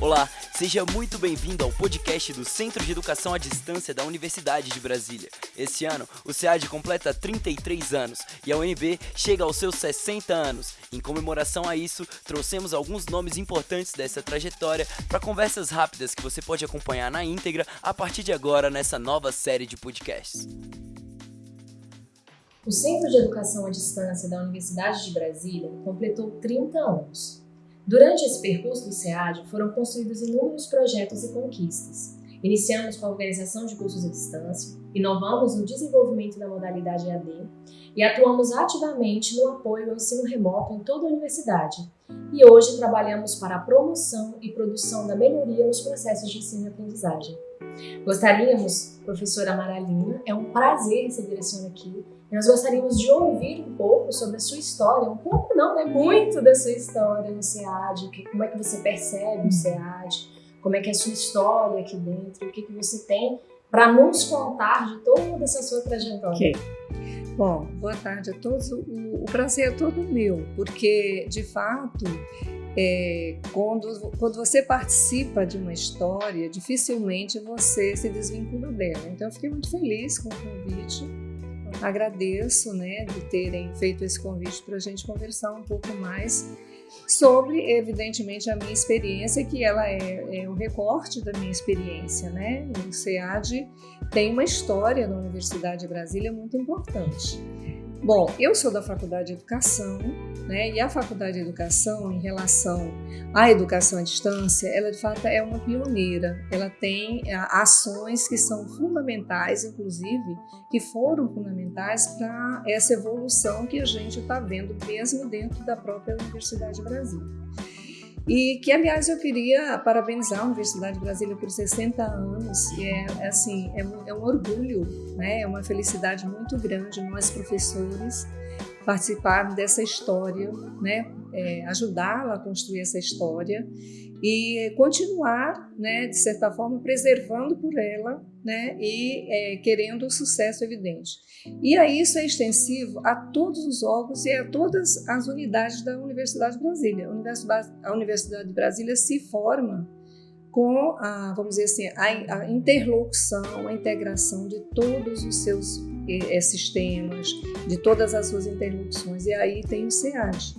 Olá, seja muito bem-vindo ao podcast do Centro de Educação à Distância da Universidade de Brasília. Esse ano, o SEAD completa 33 anos e a UNB chega aos seus 60 anos. Em comemoração a isso, trouxemos alguns nomes importantes dessa trajetória para conversas rápidas que você pode acompanhar na íntegra a partir de agora nessa nova série de podcasts. O Centro de Educação à Distância da Universidade de Brasília completou 30 anos. Durante esse percurso do SEAD, foram construídos inúmeros projetos e conquistas. Iniciamos com a organização de cursos à distância, inovamos no desenvolvimento da modalidade EAD e atuamos ativamente no apoio ao ensino remoto em toda a universidade. E hoje trabalhamos para a promoção e produção da melhoria nos processos de ensino e aprendizagem. Gostaríamos, professora Maralina, é um prazer receber a senhora aqui nós gostaríamos de ouvir um pouco sobre a sua história, um pouco não, né? Muito da sua história no SEAD, como é que você percebe o SEAD, como é que é a sua história aqui dentro, o que, que você tem para nos contar de toda essa sua trajetória. Okay. Bom, boa tarde a todos. O, o prazer é todo meu, porque de fato é, quando, quando você participa de uma história, dificilmente você se desvincula dela. Então, eu fiquei muito feliz com o convite agradeço né, de terem feito esse convite para a gente conversar um pouco mais sobre, evidentemente, a minha experiência, que ela é, é um recorte da minha experiência. Né? O SEAD tem uma história na Universidade de Brasília muito importante. Bom, eu sou da Faculdade de Educação, né? E a Faculdade de Educação, em relação à educação à distância, ela de fato é uma pioneira. Ela tem é, ações que são fundamentais, inclusive, que foram fundamentais para essa evolução que a gente está vendo mesmo dentro da própria Universidade de Brasília. E que, aliás, eu queria parabenizar a Universidade de Brasília por 60 anos. E é, é assim, é um, é um orgulho, né? é uma felicidade muito grande nós, professores, participar dessa história, né? É, ajudá-la a construir essa história e continuar, né, de certa forma, preservando por ela né, e é, querendo o sucesso evidente. E aí isso é extensivo a todos os órgãos e a todas as unidades da Universidade de Brasília. A Universidade, a de Brasília se forma com a, vamos dizer assim, a, a interlocução, a integração de todos os seus sistemas, de todas as suas interlocuções. E aí tem o SEAD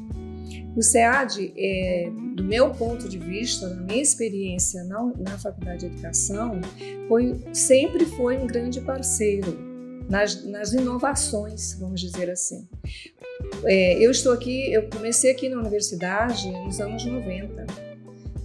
o SEAD, é, do meu ponto de vista, na minha experiência na, na Faculdade de Educação, foi, sempre foi um grande parceiro nas, nas inovações, vamos dizer assim. É, eu estou aqui, eu comecei aqui na universidade nos anos 90.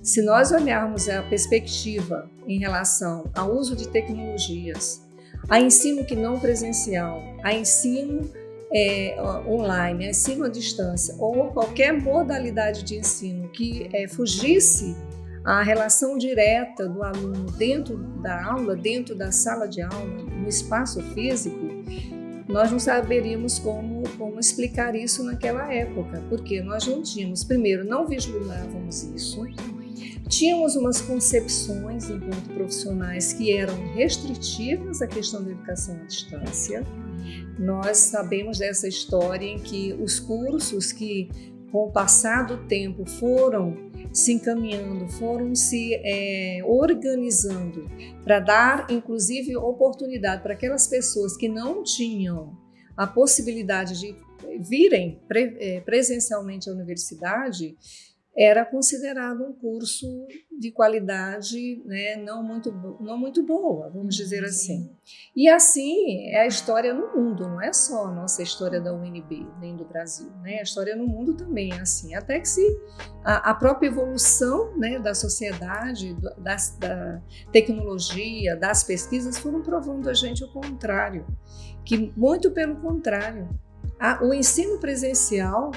Se nós olharmos a perspectiva em relação ao uso de tecnologias, a ensino que não presencial, a ensino é, online, ensino à distância, ou qualquer modalidade de ensino que é, fugisse a relação direta do aluno dentro da aula, dentro da sala de aula, no espaço físico, nós não saberíamos como, como explicar isso naquela época, porque nós não tínhamos, primeiro, não vislumbrávamos isso, tínhamos umas concepções enquanto profissionais que eram restritivas à questão da educação à distância, nós sabemos dessa história em que os cursos que, com o passar do tempo, foram se encaminhando, foram se é, organizando para dar, inclusive, oportunidade para aquelas pessoas que não tinham a possibilidade de virem é, presencialmente à universidade era considerado um curso de qualidade né, não, muito, não muito boa, vamos dizer uhum, assim. E assim é a história no mundo, não é só a nossa história da UNB, nem do Brasil. Né? A história no mundo também é assim. Até que se a, a própria evolução né, da sociedade, das, da tecnologia, das pesquisas foram provando a gente o contrário. Que muito pelo contrário, a, o ensino presencial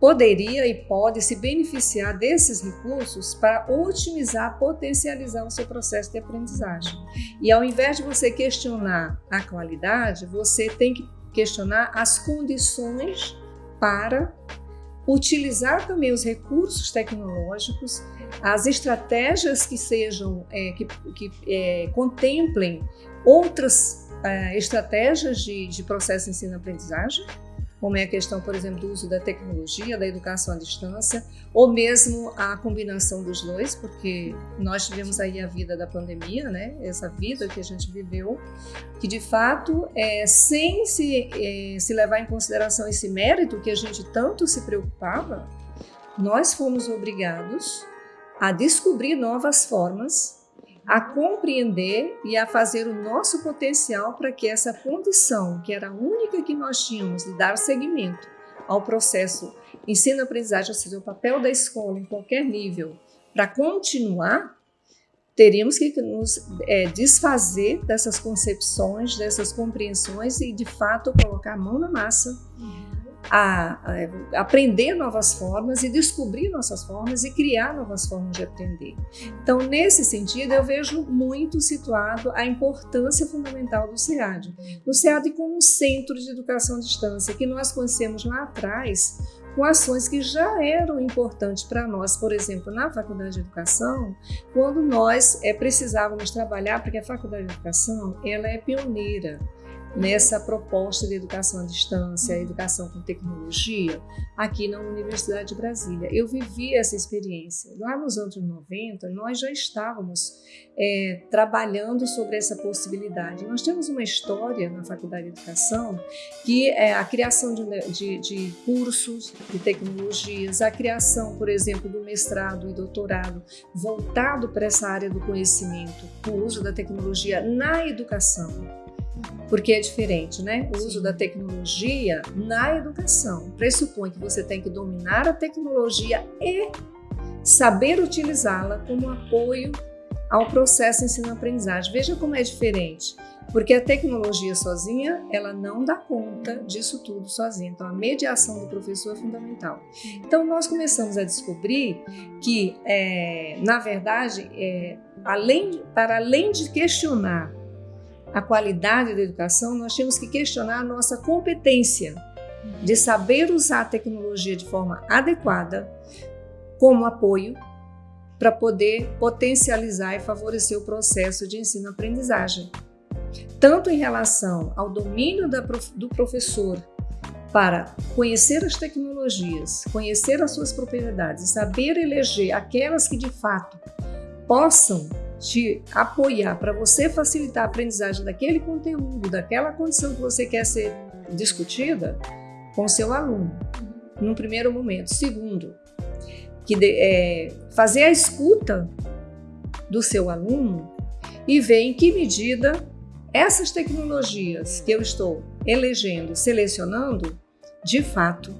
poderia e pode se beneficiar desses recursos para otimizar, potencializar o seu processo de aprendizagem. E ao invés de você questionar a qualidade, você tem que questionar as condições para utilizar também os recursos tecnológicos, as estratégias que sejam é, que, que é, contemplem outras é, estratégias de, de processo ensino-aprendizagem como é a questão, por exemplo, do uso da tecnologia, da educação à distância, ou mesmo a combinação dos dois, porque nós tivemos aí a vida da pandemia, né? Essa vida que a gente viveu, que de fato, é, sem se, é, se levar em consideração esse mérito que a gente tanto se preocupava, nós fomos obrigados a descobrir novas formas a compreender e a fazer o nosso potencial para que essa condição, que era a única que nós tínhamos de dar seguimento ao processo ensino-aprendizagem, ou seja, o papel da escola em qualquer nível, para continuar, teríamos que nos é, desfazer dessas concepções, dessas compreensões e, de fato, colocar a mão na massa. Uhum a, a, aprender novas formas e descobrir nossas formas e criar novas formas de aprender. Então, nesse sentido, eu vejo muito situado a importância fundamental do SEAD. O SEAD como um centro de educação à distância, que nós conhecemos lá atrás com ações que já eram importantes para nós, por exemplo, na Faculdade de Educação, quando nós é, precisávamos trabalhar, porque a Faculdade de Educação ela é pioneira nessa proposta de educação à distância, educação com tecnologia, aqui na Universidade de Brasília. Eu vivi essa experiência. Lá nos anos 90, nós já estávamos é, trabalhando sobre essa possibilidade. Nós temos uma história na Faculdade de Educação que é a criação de, de, de cursos de tecnologias, a criação, por exemplo, do mestrado e doutorado voltado para essa área do conhecimento, o uso da tecnologia na educação porque é diferente, né? O uso da tecnologia na educação pressupõe que você tem que dominar a tecnologia e saber utilizá-la como apoio ao processo ensino-aprendizagem. Veja como é diferente, porque a tecnologia sozinha, ela não dá conta disso tudo sozinha. Então, a mediação do professor é fundamental. Então, nós começamos a descobrir que, é, na verdade, é, além, para além de questionar a qualidade da educação, nós temos que questionar a nossa competência de saber usar a tecnologia de forma adequada como apoio para poder potencializar e favorecer o processo de ensino-aprendizagem. Tanto em relação ao domínio do professor para conhecer as tecnologias, conhecer as suas propriedades, saber eleger aquelas que de fato possam te apoiar para você facilitar a aprendizagem daquele conteúdo, daquela condição que você quer ser discutida com seu aluno, num primeiro momento. Segundo, que de, é, fazer a escuta do seu aluno e ver em que medida essas tecnologias que eu estou elegendo, selecionando, de fato,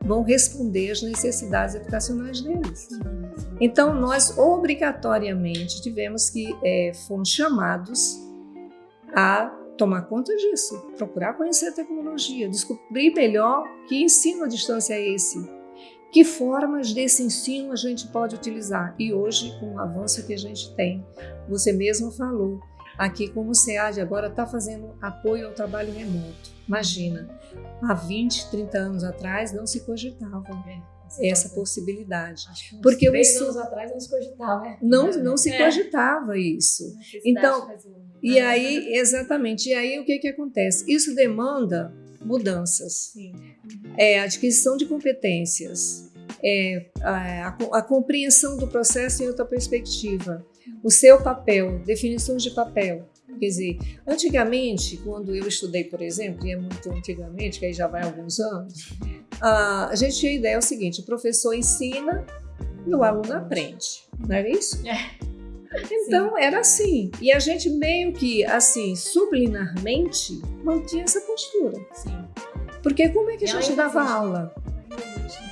vão responder às necessidades educacionais deles. Então, nós obrigatoriamente tivemos que, é, fomos chamados a tomar conta disso, procurar conhecer a tecnologia, descobrir melhor que ensino à distância é esse, que formas desse ensino a gente pode utilizar. E hoje, com o avanço que a gente tem, você mesmo falou, aqui como o SEAD agora está fazendo apoio ao trabalho remoto. Imagina, há 20, 30 anos atrás não se cogitava é, essa possibilidade. Porque três isso, anos atrás não se cogitava. Né? Não, não se é. cogitava isso. Então, e aí, exatamente, e aí o que, que acontece? Isso demanda mudanças. Sim. É, adquisição de competências, é, a, a, a compreensão do processo em outra perspectiva o seu papel, definições de papel. Quer dizer, antigamente, quando eu estudei, por exemplo, e é muito antigamente, que aí já vai alguns anos, a gente tinha a ideia é o seguinte: o professor ensina e o aluno aprende, não era isso? É. Então Sim. era assim. E a gente meio que, assim, subliminarmente, mantinha essa postura. Sim. Porque como é que a gente dava aula?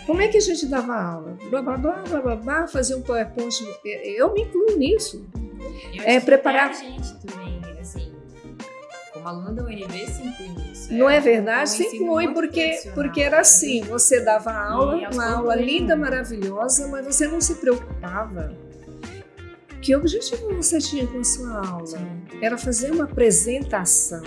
Como é que a gente dava aula? Blá, blá, blá, blá, blá, blá fazia um PowerPoint. Eu me incluo nisso. Eu é preparar. A gente também, assim, como aluna da UNB, se inclui nisso. Não é, é verdade? Se inclui porque, porque era assim: você dava aula, uma aula linda, maravilhosa, mas você não se preocupava Que objetivo você tinha com a sua aula? Sim. Era fazer uma apresentação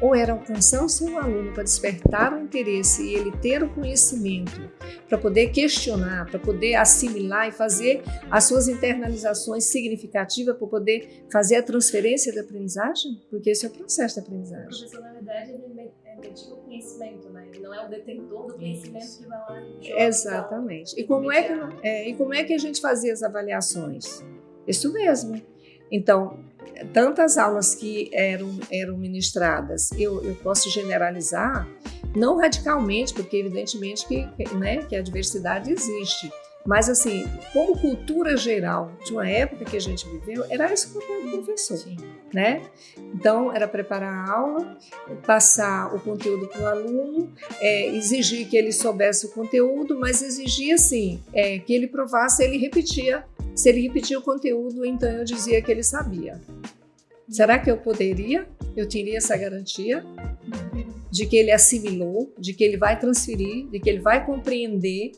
ou era alcançar o seu aluno para despertar o interesse e ele ter o conhecimento para poder questionar, para poder assimilar e fazer as suas internalizações significativas para poder fazer a transferência da aprendizagem? Porque esse é o processo da aprendizagem. O professor, na verdade, ele medica o conhecimento, né? Ele não é o detentor do conhecimento Isso. que vai lá Exatamente. E como, é que, é, e como é que a gente fazia as avaliações? Isso mesmo. Então, tantas aulas que eram, eram ministradas, eu, eu posso generalizar, não radicalmente, porque evidentemente que, né, que a diversidade existe, mas assim, como cultura geral de uma época que a gente viveu, era esse o papel do professor, Sim. né? Então, era preparar a aula, passar o conteúdo para o aluno, é, exigir que ele soubesse o conteúdo, mas exigir assim, é, que ele provasse, ele repetia se ele repetia o conteúdo, então eu dizia que ele sabia. Será que eu poderia? Eu teria essa garantia de que ele assimilou, de que ele vai transferir, de que ele vai compreender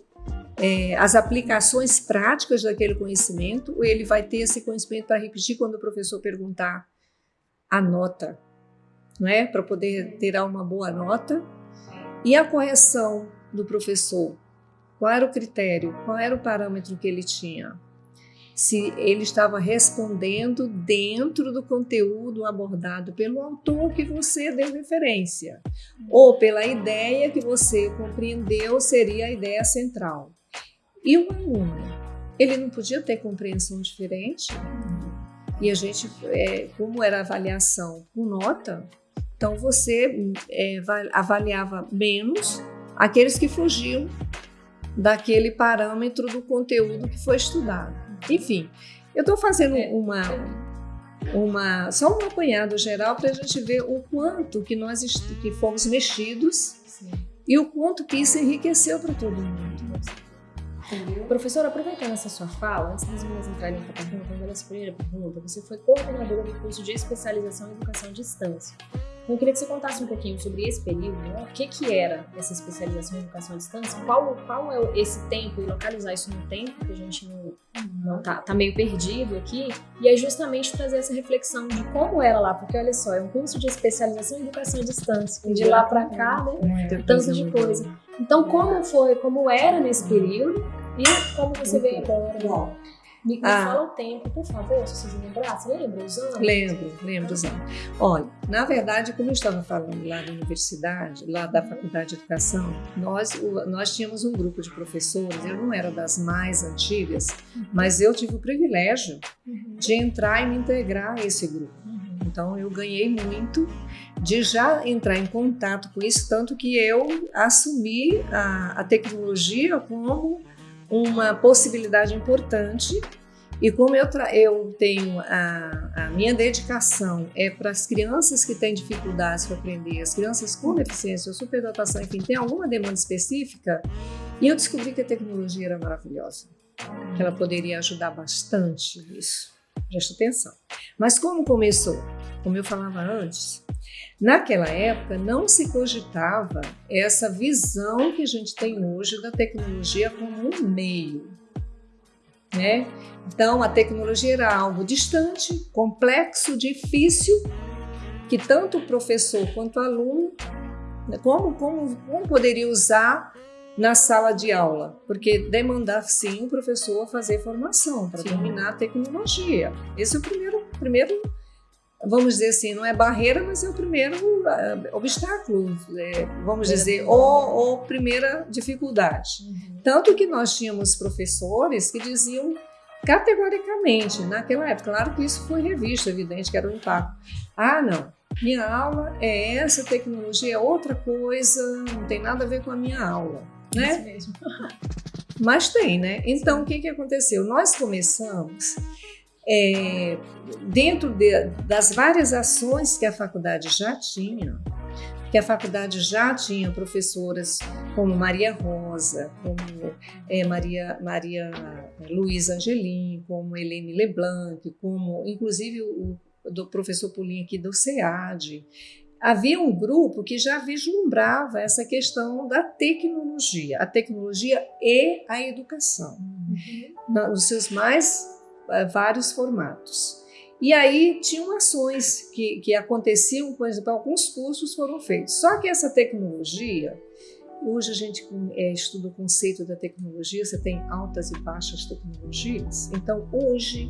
é, as aplicações práticas daquele conhecimento, ou ele vai ter esse conhecimento para repetir quando o professor perguntar a nota, não é? Para poder ter uma boa nota. E a correção do professor, qual era o critério, qual era o parâmetro que ele tinha? se ele estava respondendo dentro do conteúdo abordado pelo autor que você deu referência, ou pela ideia que você compreendeu seria a ideia central. E o aluno, ele não podia ter compreensão diferente? E a gente, é, como era avaliação com nota, então você é, avaliava menos aqueles que fugiam daquele parâmetro do conteúdo que foi estudado. Enfim, eu estou fazendo é. uma, uma, só um apanhado geral para a gente ver o quanto que nós que fomos mexidos Sim. e o quanto que isso enriqueceu para todo mundo. Entendeu? Professora, aproveitando essa sua fala, antes das meninas entrarem para a pergunta, essa primeira pergunta, você foi coordenadora do curso de especialização em educação à distância. Então, eu queria que você contasse um pouquinho sobre esse período, né? o que, que era essa especialização em educação à distância, qual, qual é esse tempo e localizar isso no tempo, que a gente não, não tá, tá meio perdido aqui, e é justamente trazer essa reflexão de como era lá, porque olha só, é um curso de especialização em educação à distância, e de lá para cá, né, tanto de coisa. Então, como foi, como era nesse período e como você veio agora? Bom, me, ah. fala o tempo, por favor, se vocês lembrar. Você lembra os anos? Lembro, lembro os anos. Olha, na verdade, como eu estava falando lá da universidade, lá da Faculdade de Educação, nós, nós tínhamos um grupo de professores, eu não era das mais antigas, uhum. mas eu tive o privilégio uhum. de entrar e me integrar a esse grupo. Uhum. Então, eu ganhei muito de já entrar em contato com isso, tanto que eu assumi a, a tecnologia como uma possibilidade importante e como eu, eu tenho a, a, minha dedicação é para as crianças que têm dificuldades para aprender, as crianças com deficiência ou superdotação, enfim, tem alguma demanda específica, e eu descobri que a tecnologia era maravilhosa, que ela poderia ajudar bastante nisso. Preste atenção. Mas como começou? Como eu falava antes, Naquela época não se cogitava essa visão que a gente tem hoje da tecnologia como um meio. Né? Então a tecnologia era algo distante, complexo, difícil, que tanto o professor quanto o aluno, como, como, como poderia usar na sala de aula, porque demandava sim o professor fazer formação para dominar a tecnologia. Esse é o primeiro, primeiro vamos dizer assim, não é barreira, mas é o primeiro uh, obstáculo, é, vamos dizer, ou, ou, primeira dificuldade. Uhum. Tanto que nós tínhamos professores que diziam categoricamente, naquela época, claro que isso foi revisto, evidente que era um impacto. Ah, não, minha aula é essa, tecnologia é outra coisa, não tem nada a ver com a minha aula, né? Isso mesmo. Mas tem, né? Então, o que, que aconteceu? Nós começamos é, dentro de, das várias ações que a faculdade já tinha, que a faculdade já tinha professoras como Maria Rosa, como é, Maria, Maria Luiz Angelim, como Helene Leblanc, como inclusive o do professor Pulinho aqui do SEAD. Havia um grupo que já vislumbrava essa questão da tecnologia, a tecnologia e a educação, uhum. nos seus mais é, vários formatos. E aí tinham ações que, que aconteciam, por exemplo, alguns cursos foram feitos. Só que essa tecnologia, hoje a gente é, estuda o conceito da tecnologia, você tem altas e baixas tecnologias. Então, hoje,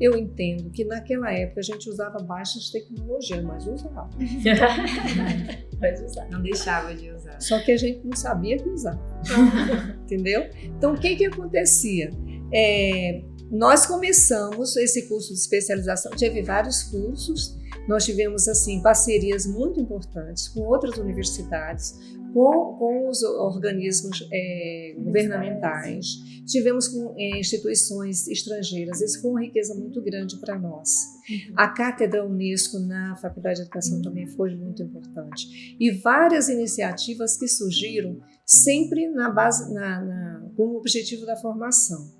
eu entendo que naquela época a gente usava baixas tecnologias, mas usava. mas usava. Não deixava de usar. Só que a gente não sabia que usava. Entendeu? Então, o que, que acontecia? É, nós começamos esse curso de especialização, teve vários cursos, nós tivemos assim parcerias muito importantes com outras universidades, com, com os organismos é, governamentais, tivemos com é, instituições estrangeiras, isso foi uma riqueza muito grande para nós. Uhum. A cátedra Unesco na Faculdade de Educação também foi muito importante. E várias iniciativas que surgiram sempre na base, na, na, com o objetivo da formação.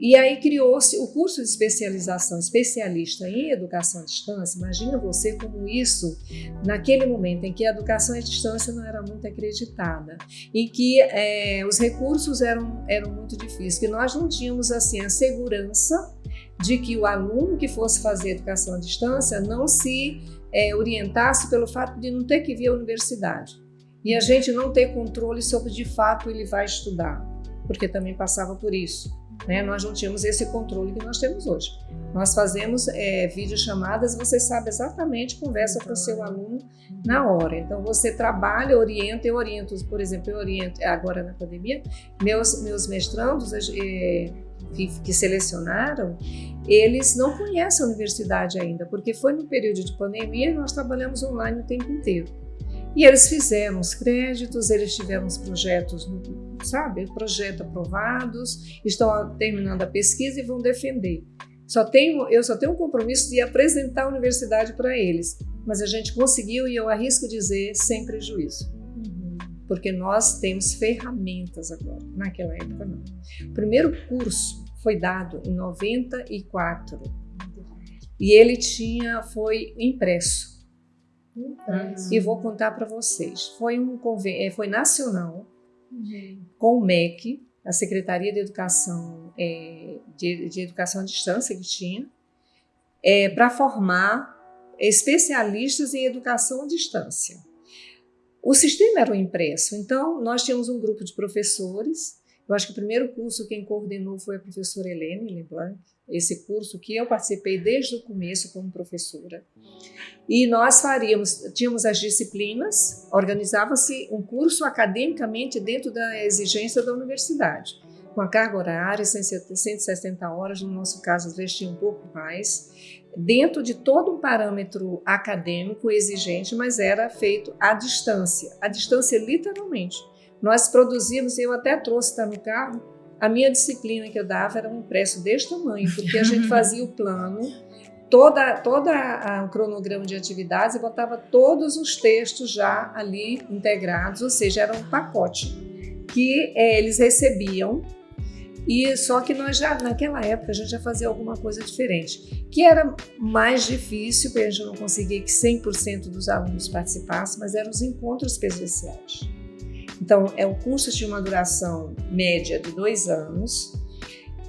E aí criou-se o curso de especialização especialista em educação à distância. Imagina você como isso, naquele momento em que a educação à distância não era muito acreditada, em que é, os recursos eram, eram muito difíceis, que nós não tínhamos assim a segurança de que o aluno que fosse fazer educação à distância não se é, orientasse pelo fato de não ter que vir à universidade e a gente não ter controle sobre de fato ele vai estudar, porque também passava por isso. Né? Nós não tínhamos esse controle que nós temos hoje. Nós fazemos é, videochamadas, você sabe exatamente, conversa com o seu aluno na hora. Então você trabalha, orienta, eu oriento, por exemplo, eu oriento agora na pandemia, meus, meus mestrandos é, que, que selecionaram, eles não conhecem a universidade ainda, porque foi no período de pandemia e nós trabalhamos online o tempo inteiro. E eles fizeram os créditos, eles tiveram os projetos, sabe, projeto aprovados, estão terminando a pesquisa e vão defender. Só tenho, eu só tenho um compromisso de apresentar a universidade para eles, mas a gente conseguiu e eu arrisco dizer sem prejuízo. Uhum. Porque nós temos ferramentas agora, naquela época não. O primeiro curso foi dado em 94 e ele tinha foi impresso. Uhum. E vou contar para vocês. Foi um é, foi nacional com o MEC, a Secretaria de Educação é, de, de, Educação à Distância que tinha, é, para formar especialistas em educação à distância. O sistema era o impresso, então nós tínhamos um grupo de professores. Eu acho que o primeiro curso quem coordenou foi a professora Helene Leblanc, esse curso que eu participei desde o começo como professora. E nós faríamos, tínhamos as disciplinas, organizava-se um curso academicamente dentro da exigência da universidade, com a carga horária, 160 horas, no nosso caso às vezes tinha um pouco mais, dentro de todo um parâmetro acadêmico exigente, mas era feito à distância, à distância literalmente. Nós produzimos, eu até trouxe, está no carro, a minha disciplina que eu dava era um impresso deste tamanho, porque a gente fazia o plano, toda, toda o cronograma de atividades e botava todos os textos já ali integrados, ou seja, era um pacote que é, eles recebiam e só que nós já naquela época a gente já fazia alguma coisa diferente, que era mais difícil, porque a gente não conseguia que 100% dos alunos participassem, mas eram os encontros presenciais. Então, é um curso de uma duração média de dois anos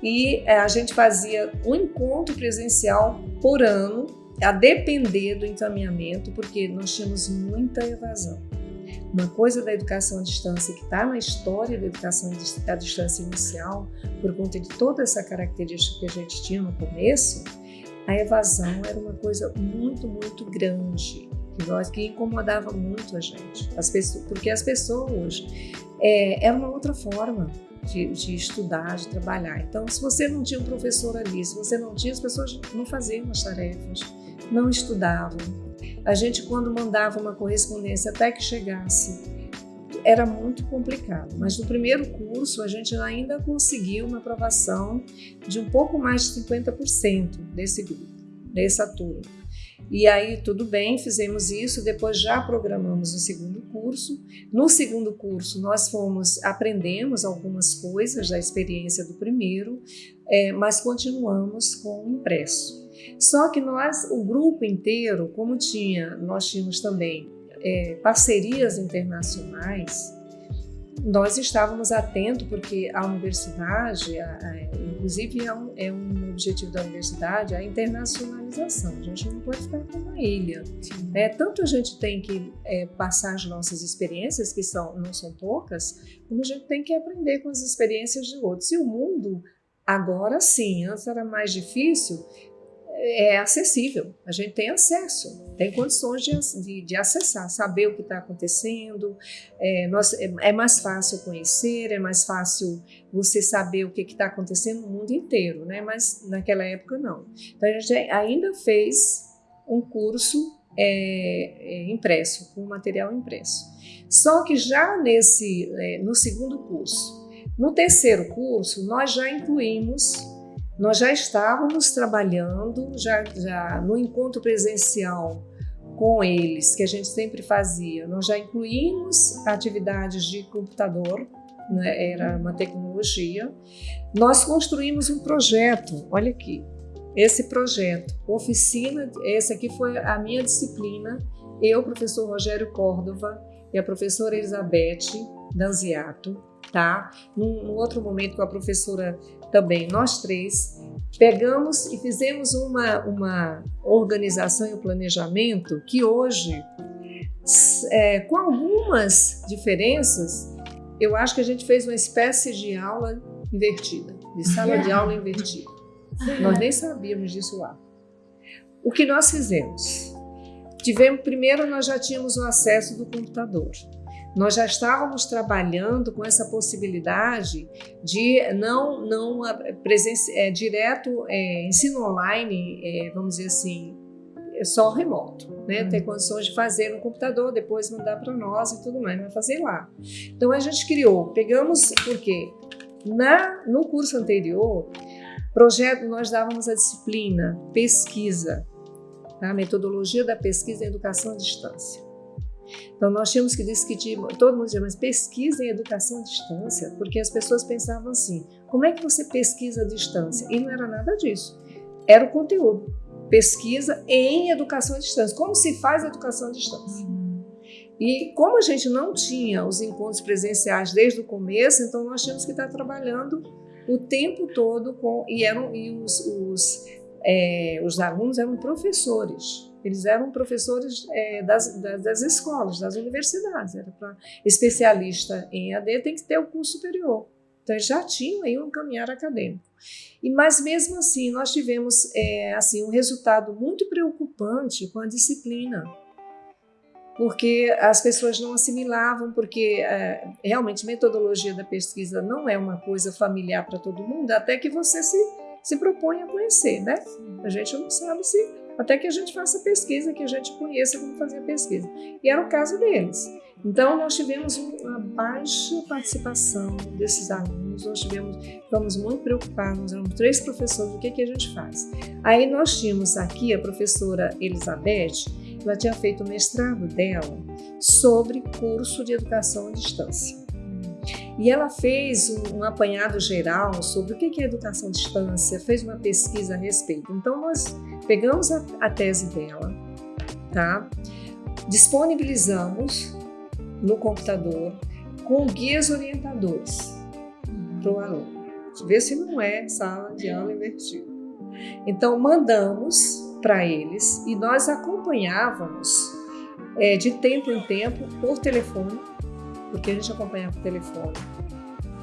e é, a gente fazia um encontro presencial por ano, a depender do encaminhamento, porque nós tínhamos muita evasão. Uma coisa da educação à distância que está na história da educação à distância inicial, por conta de toda essa característica que a gente tinha no começo, a evasão era uma coisa muito, muito grande que nós que incomodava muito a gente, as pessoas, porque as pessoas é, era uma outra forma de, de, estudar, de trabalhar. Então, se você não tinha um professor ali, se você não tinha, as pessoas não faziam as tarefas, não estudavam. A gente, quando mandava uma correspondência até que chegasse, era muito complicado. Mas no primeiro curso, a gente ainda conseguiu uma aprovação de um pouco mais de 50% desse grupo, dessa turma. E aí, tudo bem, fizemos isso, depois já programamos o segundo curso. No segundo curso, nós fomos, aprendemos algumas coisas da experiência do primeiro, é, mas continuamos com o impresso. Só que nós, o grupo inteiro, como tinha, nós tínhamos também é, parcerias internacionais, nós estávamos atentos, porque a universidade, a, a, inclusive é um, é um, objetivo da universidade, a internacionalização. A gente não pode ficar com uma ilha. É, tanto a gente tem que é, passar as nossas experiências, que são, não são poucas, como a gente tem que aprender com as experiências de outros. E o mundo, agora sim, antes era mais difícil, é acessível, a gente tem acesso, tem condições de, de, de acessar, saber o que está acontecendo, é, nós, é, é, mais fácil conhecer, é mais fácil você saber o que está acontecendo no mundo inteiro, né? mas naquela época não. Então a gente ainda fez um curso é, é impresso, com material impresso. Só que já nesse, é, no segundo curso, no terceiro curso, nós já incluímos nós já estávamos trabalhando já, já no encontro presencial com eles, que a gente sempre fazia. Nós já incluímos atividades de computador, né? era uma tecnologia. Nós construímos um projeto, olha aqui, esse projeto, oficina, essa aqui foi a minha disciplina, eu, professor Rogério Córdova e a professora Elizabeth Danziato, tá? Num, num outro momento com a professora também, nós três, pegamos e fizemos uma, uma organização e um planejamento que hoje, é, com algumas diferenças, eu acho que a gente fez uma espécie de aula invertida, de sala de aula invertida. Nós nem sabíamos disso lá. O que nós fizemos? Tivemos, primeiro, nós já tínhamos o acesso do computador. Nós já estávamos trabalhando com essa possibilidade de não, não presença, é, direto é, ensino online, é, vamos dizer assim, só remoto, né? Uhum. Ter condições de fazer no computador, depois mandar para nós e tudo mais, vai fazer lá. Então a gente criou, pegamos, porque na, no curso anterior, projeto, nós dávamos a disciplina pesquisa, tá? metodologia da pesquisa e educação à distância. Então, nós tínhamos que discutir, todo mundo dizia, mas pesquisa em educação à distância, porque as pessoas pensavam assim, como é que você pesquisa à distância? E não era nada disso, era o conteúdo. Pesquisa em educação à distância. Como se faz educação à distância? E como a gente não tinha os encontros presenciais desde o começo, então nós tínhamos que estar trabalhando o tempo todo com e eram e os, os, é, os alunos eram professores. Eles eram professores é, das, das, das, escolas, das universidades. Era para especialista em AD tem que ter o curso superior. Então eles já tinham aí um caminhar acadêmico. E mas mesmo assim nós tivemos é, assim um resultado muito preocupante com a disciplina, porque as pessoas não assimilavam, porque é, realmente metodologia da pesquisa não é uma coisa familiar para todo mundo, até que você se se propõe a conhecer, né? A gente não sabe se até que a gente faça pesquisa, que a gente conheça como fazer a pesquisa. E era o caso deles. Então, nós tivemos uma baixa participação desses alunos, nós tivemos, ficamos muito preocupados, éramos três professores, o que, que a gente faz? Aí nós tínhamos aqui a professora Elizabeth, ela tinha feito o mestrado dela sobre curso de educação à distância. E ela fez um, um apanhado geral sobre o que é educação à distância, fez uma pesquisa a respeito. Então, nós pegamos a, a tese dela, tá? disponibilizamos no computador com guias orientadores para o aluno. Ver se não é sala de aula invertida. Então, mandamos para eles e nós acompanhávamos é, de tempo em tempo por telefone, porque a gente acompanhava por telefone.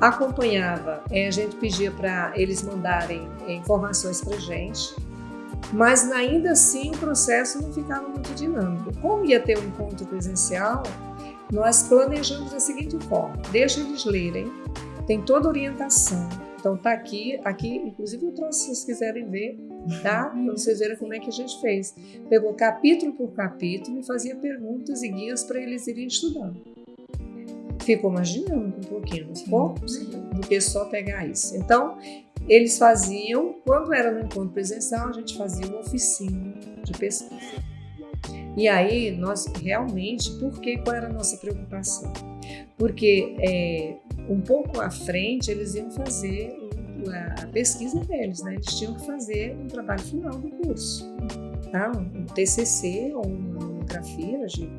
Acompanhava, é, a gente pedia para eles mandarem é, informações para gente, mas ainda assim o processo não ficava muito dinâmico. Como ia ter um encontro presencial, nós planejamos da seguinte forma: deixa eles lerem, tem toda a orientação. Então tá aqui, aqui, inclusive eu trouxe se vocês quiserem ver, tá? Para vocês verem como é que a gente fez. Pegou capítulo por capítulo e fazia perguntas e guias para eles irem estudando. Ficou mais dinâmico um pouquinho, não ficou? Do que só pegar isso. Então, eles faziam, quando era no encontro presencial, a gente fazia uma oficina de pesquisa. E aí, nós realmente, por que, qual era a nossa preocupação? Porque é, um pouco à frente eles iam fazer a pesquisa deles, né? Eles tinham que fazer um trabalho final do curso, tá? um TCC ou uma monografia de,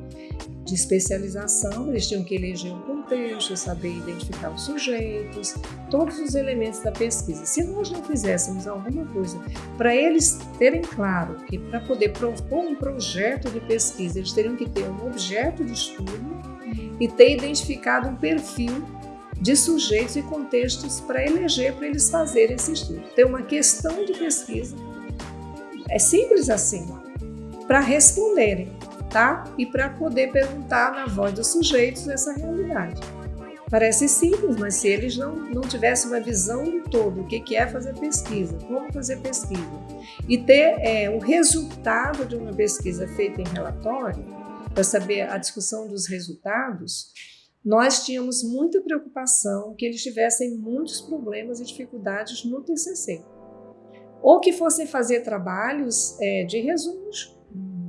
de especialização, eles tinham que eleger um contexto, saber identificar os sujeitos, todos os elementos da pesquisa. Se nós não fizéssemos alguma coisa para eles terem claro que para poder propor um projeto de pesquisa, eles teriam que ter um objeto de estudo e ter identificado um perfil de sujeitos e contextos para eleger, para eles fazerem esse estudo. Ter uma questão de pesquisa. É simples assim, para responderem E para poder perguntar na voz dos sujeitos essa realidade. Parece simples, mas se eles não, não tivessem uma visão do todo, o que, que é fazer pesquisa, como fazer pesquisa, e ter é, o resultado de uma pesquisa feita em relatório, para saber a discussão dos resultados, nós tínhamos muita preocupação que eles tivessem muitos problemas e dificuldades no TCC. Ou que fossem fazer trabalhos é, de resumos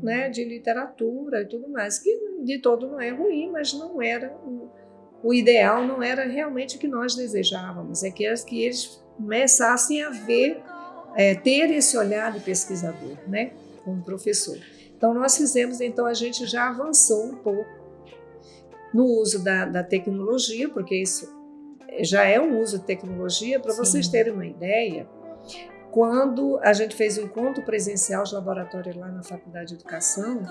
né, de literatura e tudo mais, que de todo não é ruim, mas não era o, o ideal, não era realmente o que nós desejávamos, é que, que eles começassem a ver, é, ter esse olhar de pesquisador, né, como professor. Então nós fizemos, então a gente já avançou um pouco no uso da, da tecnologia, porque isso já é um uso de tecnologia, para vocês terem uma ideia, quando a gente fez o encontro presencial de laboratório lá na Faculdade de Educação,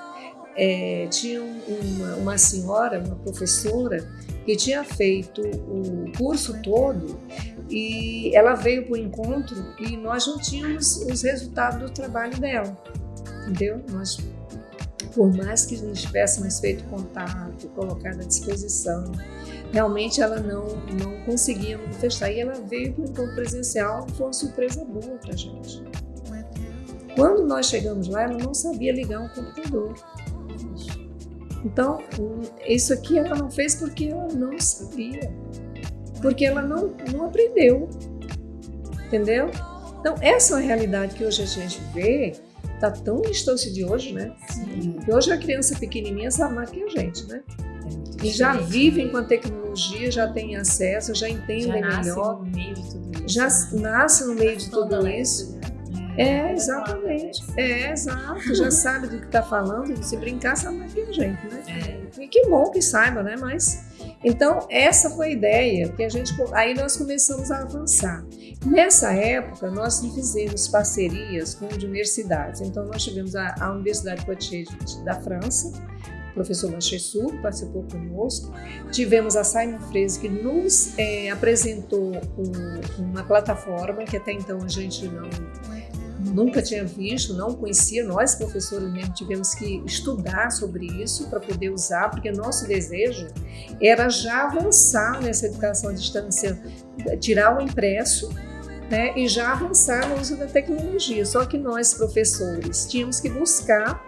é, tinha uma, uma senhora, uma professora, que tinha feito o curso todo e ela veio para o encontro e nós não tínhamos os resultados do trabalho dela, entendeu? Nós, por mais que nós tivéssemos feito contato, colocado à disposição, realmente ela não, não conseguia manifestar. E ela veio para o encontro presencial, foi uma surpresa boa para a gente. Quando nós chegamos lá, ela não sabia ligar um computador. Então, isso aqui ela não fez porque ela não sabia, porque ela não, não aprendeu, entendeu? Então, essa é uma realidade que hoje a gente vê, está tão distante de hoje, né? Sim. Que hoje a criança pequenininha sabe mais que a gente, né? E já vivem com a tecnologia, já têm acesso, já entendem já melhor. No meio de tudo isso, já né? nasce no meio de tudo isso. É, exatamente. É, exato. Já sabe do que está falando, se brincar, sabe mais que a gente, né? É. E que bom que saiba, né? Mas. Então, essa foi a ideia, que a gente. Aí nós começamos a avançar. Nessa época, nós fizemos parcerias com universidades. Então, nós tivemos a, a Universidade Poitiers da França, professor Manchessu, participou conosco. Tivemos a Simon Freire, que nos é, apresentou um, uma plataforma que até então a gente não nunca tinha visto, não conhecia. Nós, professores mesmo, tivemos que estudar sobre isso para poder usar, porque nosso desejo era já avançar nessa educação à distância, tirar o impresso né, e já avançar no uso da tecnologia. Só que nós, professores, tínhamos que buscar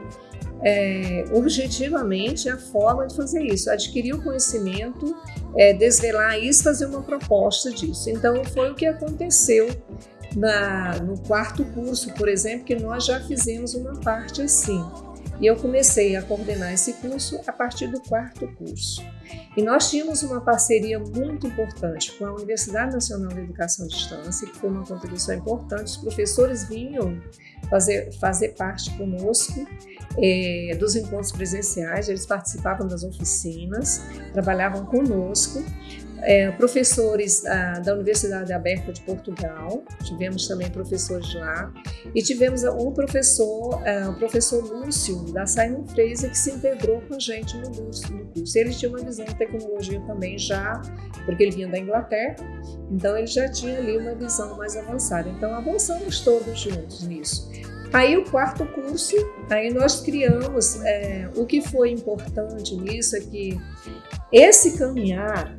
é, objetivamente a forma de fazer isso, adquirir o conhecimento, é, desvelar isso, fazer uma proposta disso. Então, foi o que aconteceu na, no quarto curso, por exemplo, que nós já fizemos uma parte assim. E eu comecei a coordenar esse curso a partir do quarto curso. E nós tínhamos uma parceria muito importante com a Universidade Nacional de Educação à Distância, que foi uma contribuição importante. Os professores vinham fazer, fazer parte conosco é, dos encontros presenciais, eles participavam das oficinas, trabalhavam conosco. É, professores ah, da Universidade Aberta de Portugal, tivemos também professores lá, e tivemos o professor, ah, o professor Lúcio, da Simon Fraser, que se integrou com a gente no curso. No curso. Ele tinha uma visão de tecnologia também já, porque ele vinha da Inglaterra, então ele já tinha ali uma visão mais avançada. Então avançamos todos juntos nisso. Aí o quarto curso, aí nós criamos, é, o que foi importante nisso é que esse caminhar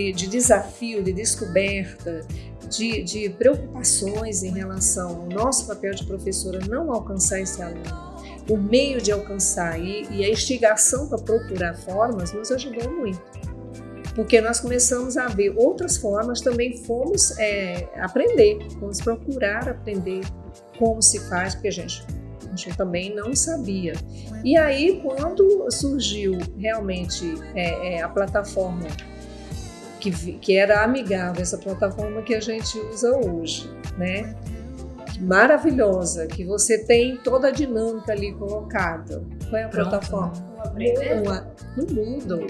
de, de desafio, de descoberta, de, de, preocupações em relação ao nosso papel de professora não alcançar esse aluno, o meio de alcançar e, e a instigação para procurar formas nos ajudou muito. Porque nós começamos a ver outras formas, também fomos é, aprender, fomos procurar aprender como se faz, porque a gente, também não sabia. E aí, quando surgiu realmente é, é, a plataforma que, que era amigável, essa plataforma que a gente usa hoje, né? Maravilhosa, que você tem toda a dinâmica ali colocada. Qual é a Pronto, plataforma? Vamos aprender? Uma, no Moodle.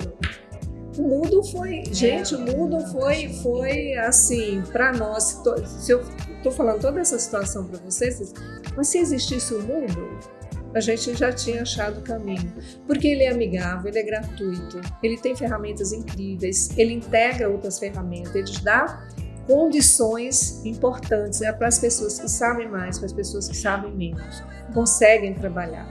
O Moodle foi, gente, o Moodle foi, foi assim, para nós, se eu estou falando toda essa situação para vocês, mas se existisse o Moodle, a gente já tinha achado o caminho. Porque ele é amigável, ele é gratuito, ele tem ferramentas incríveis, ele integra outras ferramentas, ele dá condições importantes é para as pessoas que sabem mais, para as pessoas que sabem menos, conseguem trabalhar.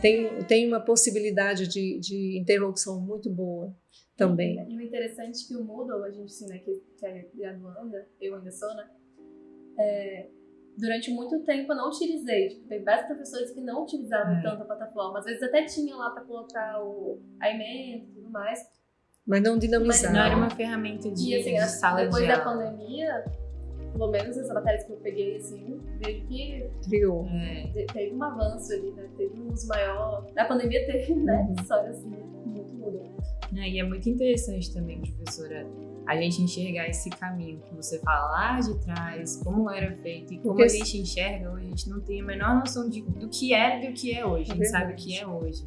Tem, tem uma possibilidade de, de interlocução muito boa também. E o interessante é que o Moodle, a gente ensina aqui, que é graduanda, eu ainda sou, né? É, durante muito tempo eu não utilizei. Tipo, tem vários professores que não utilizavam é. tanto a plataforma. Às vezes até tinha lá para colocar o, a emenda e tudo mais. Mas não dinamizava. Não era uma ferramenta de, e, assim, de sala depois de da pandemia, pelo menos as matérias que eu peguei, assim, vejo que Criou. É. teve um avanço ali, né? Teve um uso maior. Na pandemia teve, né? Uhum. Só assim, muito mudou. É, e é muito interessante também, professora, a gente enxergar esse caminho que você fala lá de trás, como era feito e como Porque a gente enxerga hoje, a gente não tem a menor noção de, do que era e do que é hoje. A gente é sabe o que é hoje.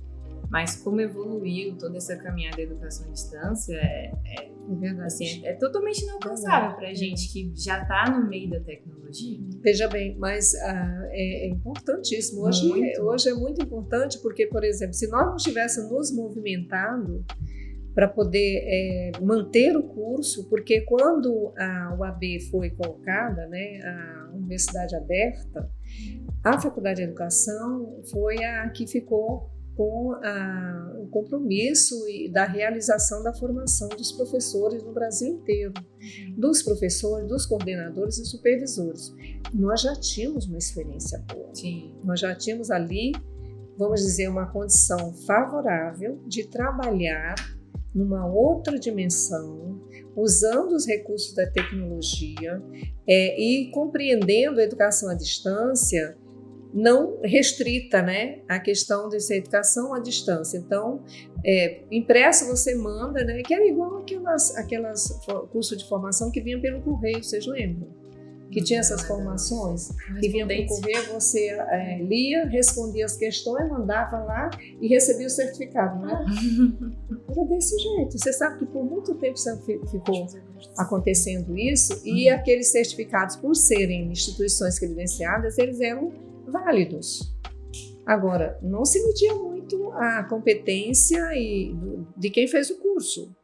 Mas como evoluiu toda essa caminhada da educação à distância é, é, é assim, é, é totalmente inalcançável para a gente que já está no meio da tecnologia. Veja bem, mas ah, é, é, importantíssimo. Hoje, hoje é muito importante porque, por exemplo, se nós não estivéssemos nos movimentando para poder é, manter o curso, porque quando a UAB foi colocada, né, a Universidade Aberta, a Faculdade de Educação foi a que ficou com a, o compromisso da realização da formação dos professores no Brasil inteiro, dos professores, dos coordenadores e supervisores. Nós já tínhamos uma experiência boa. Sim. Nós já tínhamos ali, vamos dizer, uma condição favorável de trabalhar numa outra dimensão, usando os recursos da tecnologia é, e compreendendo a educação à distância não restrita né, a questão dessa educação à distância. Então, é, impresso você manda, né, que era igual aquelas, aquelas cursos de formação que vinham pelo correio, vocês lembram? Que tinha essas formações, que vinha correr, você é, lia, respondia as questões, mandava lá e recebia o certificado, né? Era desse jeito. Você sabe que por muito tempo ficou acontecendo isso e aqueles certificados, por serem instituições credenciadas, eles eram válidos. Agora, não se media muito a competência e, de quem fez o curso,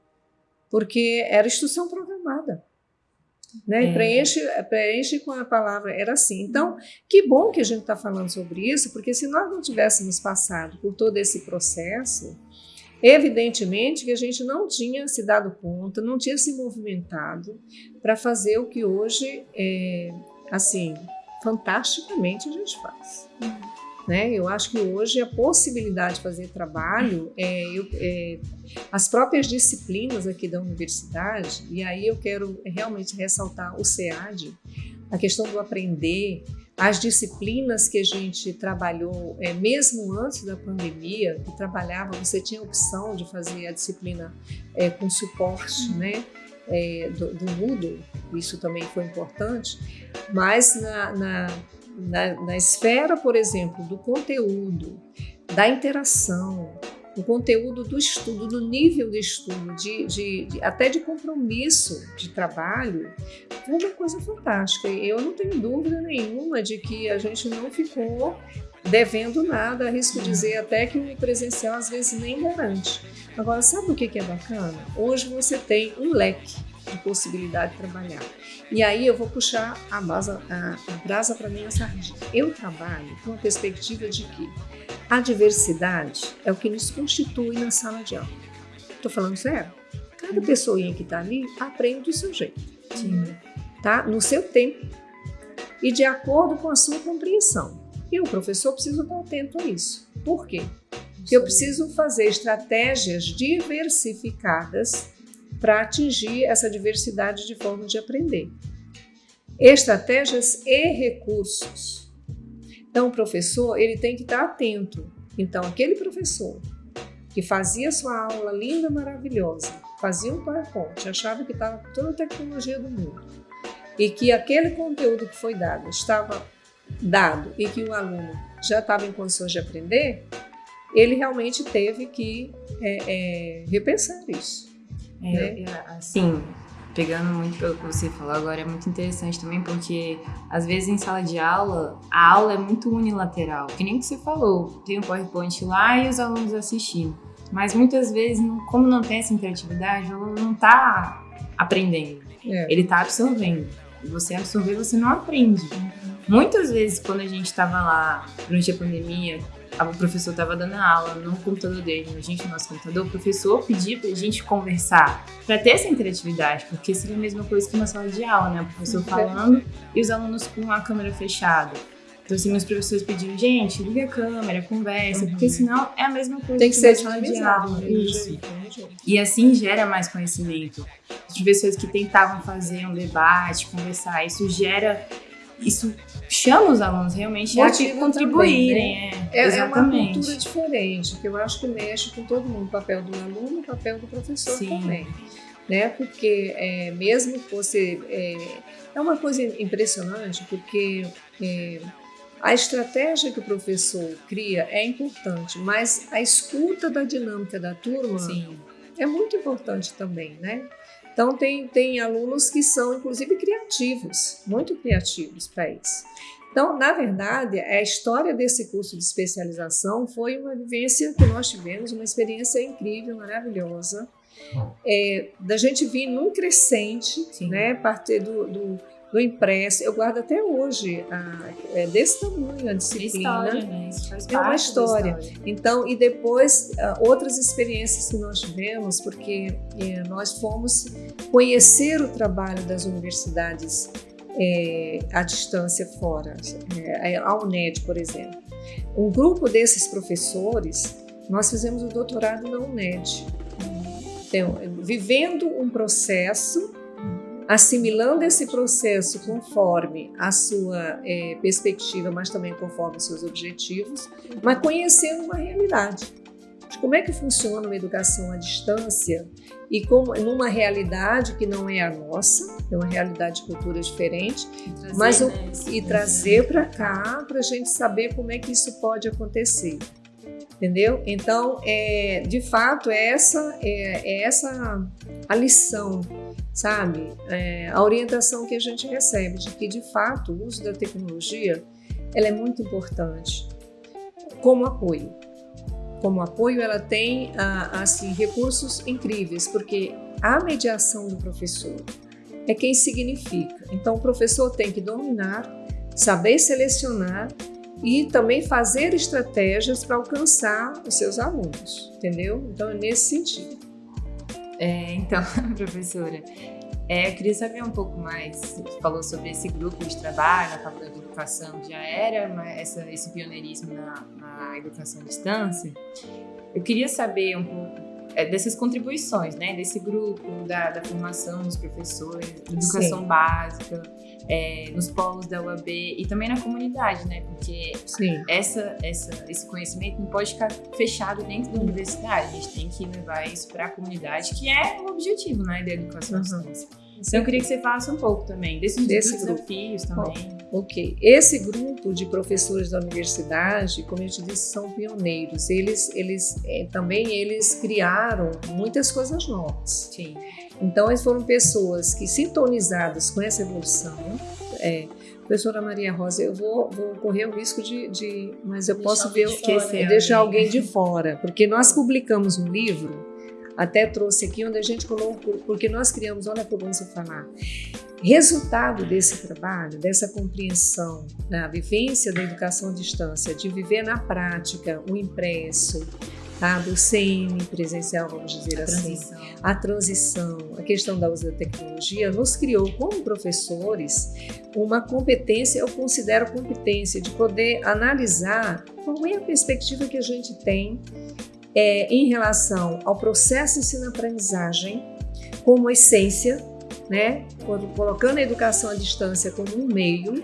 porque era instrução programada. Né? É. Preenche, preenche com a palavra, era assim. Então, que bom que a gente está falando sobre isso, porque se nós não tivéssemos passado por todo esse processo, evidentemente que a gente não tinha se dado conta, não tinha se movimentado para fazer o que hoje, é, assim, fantasticamente a gente faz. Uhum. Né? Eu acho que hoje a possibilidade de fazer trabalho, é, eu, é, as próprias disciplinas aqui da universidade, e aí eu quero realmente ressaltar o SEAD, a questão do aprender, as disciplinas que a gente trabalhou, é, mesmo antes da pandemia, que trabalhava, você tinha a opção de fazer a disciplina é, com suporte, né? É, do, do Moodle, isso também foi importante, mas na, na na, na esfera, por exemplo, do conteúdo, da interação, do conteúdo do estudo, do nível de estudo, de, de, de, até de compromisso de trabalho, foi uma coisa fantástica. Eu não tenho dúvida nenhuma de que a gente não ficou devendo nada, arrisco dizer até que o presencial às vezes nem garante. Agora, sabe o que é bacana? Hoje você tem um leque de possibilidade de trabalhar. E aí eu vou puxar a, base, a, a brasa para minha sardinha. Eu trabalho com a perspectiva de que a diversidade é o que nos constitui na sala de aula. Estou falando sério? Cada pessoinha que está ali aprende do seu jeito, Sim. tá? no seu tempo e de acordo com a sua compreensão. E o professor precisa estar atento a isso. Por quê? Porque eu preciso fazer estratégias diversificadas para atingir essa diversidade de formas de aprender. Estratégias e recursos. Então, o professor ele tem que estar atento. Então, aquele professor que fazia sua aula linda, maravilhosa, fazia um PowerPoint, achava que estava toda a tecnologia do mundo e que aquele conteúdo que foi dado estava dado e que o aluno já estava em condições de aprender, ele realmente teve que é, é, repensar isso. É, né? Assim, pegando muito pelo que você falou agora, é muito interessante também, porque às vezes em sala de aula, a aula é muito unilateral. Que nem que você falou, tem um PowerPoint lá e os alunos assistindo. Mas muitas vezes, como não tem essa interatividade, o aluno não está aprendendo. É. Ele está absorvendo. E você absorver, você não aprende. Muitas vezes, quando a gente estava lá durante a pandemia, o professor estava dando aula no computador dele, a gente no nosso computador, o professor pedia para a gente conversar, para ter essa interatividade, porque seria a mesma coisa que uma sala de aula, né? O professor falando e os alunos com a câmera fechada. Então, assim, meus professores pediram, gente, liga a câmera, conversa, uhum. porque senão é a mesma coisa Tem que, que ser sala de aula. Né? Isso. E assim gera mais conhecimento. Os professores que tentavam fazer um debate, conversar, isso gera isso chama os alunos realmente Motiva a contribuírem. Também, né? é, é, é, uma cultura diferente, que eu acho que mexe com todo mundo, o papel do aluno, o papel do professor Sim. também. Né? Porque é, mesmo que você. É, é uma coisa impressionante, porque é, a estratégia que o professor cria é importante, mas a escuta da dinâmica da turma Sim. é muito importante também, né? Então, tem, tem alunos que são, inclusive, criativos, muito criativos para isso. Então, na verdade, a história desse curso de especialização foi uma vivência que nós tivemos, uma experiência incrível, maravilhosa, é, da gente vir num crescente, Sim. né, partir do, do do impresso. Eu guardo até hoje, a, é desse tamanho a disciplina. História, né? É uma história. história. Então, e depois outras experiências que nós tivemos, porque é, nós fomos conhecer o trabalho das universidades é, à distância fora, é, a UNED, por exemplo. Um grupo desses professores, nós fizemos o doutorado na UNED, então, vivendo um processo assimilando esse processo conforme a sua é, perspectiva, mas também conforme os seus objetivos, mas conhecendo uma realidade. De como é que funciona uma educação à distância e como numa realidade que não é a nossa, é uma realidade de cultura diferente, trazer, mas o, né, e trazer para cá para a gente saber como é que isso pode acontecer entendeu? Então, é, de fato, é essa, é, é essa a lição sabe? É, a orientação que a gente recebe de que, de fato, o uso da tecnologia ela é muito importante como apoio. Como apoio, ela tem assim recursos incríveis, porque a mediação do professor é quem significa. Então, o professor tem que dominar, saber selecionar e também fazer estratégias para alcançar os seus alunos, entendeu? Então, é nesse sentido. É, então, professora, é, eu queria saber um pouco mais. Você falou sobre esse grupo de trabalho na Faculdade de Educação, já era essa, esse pioneirismo na, na educação à distância. Eu queria saber um pouco é, dessas contribuições, né, desse grupo, da, da formação dos professores, da educação Sim. básica é, nos polos da UAB e também na comunidade, né? Porque essa, essa, esse conhecimento não pode ficar fechado dentro da universidade. A gente tem que levar isso para a comunidade, que é o objetivo, né, da educação uhum. à distância. Então, eu queria que você falasse um pouco também desses Desse desafios também. ok. Esse grupo de professores da universidade, como eu te disse, são pioneiros. Eles, eles é, também eles criaram muitas coisas novas. Sim. Então, eles foram pessoas que, sintonizadas com essa evolução, é, professora Maria Rosa, eu vou, vou correr o risco de, de mas eu posso ver, esquecer, deixar alguém de fora, porque nós publicamos um livro, até trouxe aqui, onde a gente colocou, porque nós criamos, olha bom você falar, resultado desse trabalho, dessa compreensão da vivência da educação à distância, de viver na prática o impresso, tá? do semi presencial, vamos dizer a assim, transição. a transição, a questão da uso da tecnologia, nos criou como professores uma competência, eu considero competência de poder analisar qual é a perspectiva que a gente tem é, em relação ao processo ensino-aprendizagem como essência, né? colocando a educação à distância como um meio,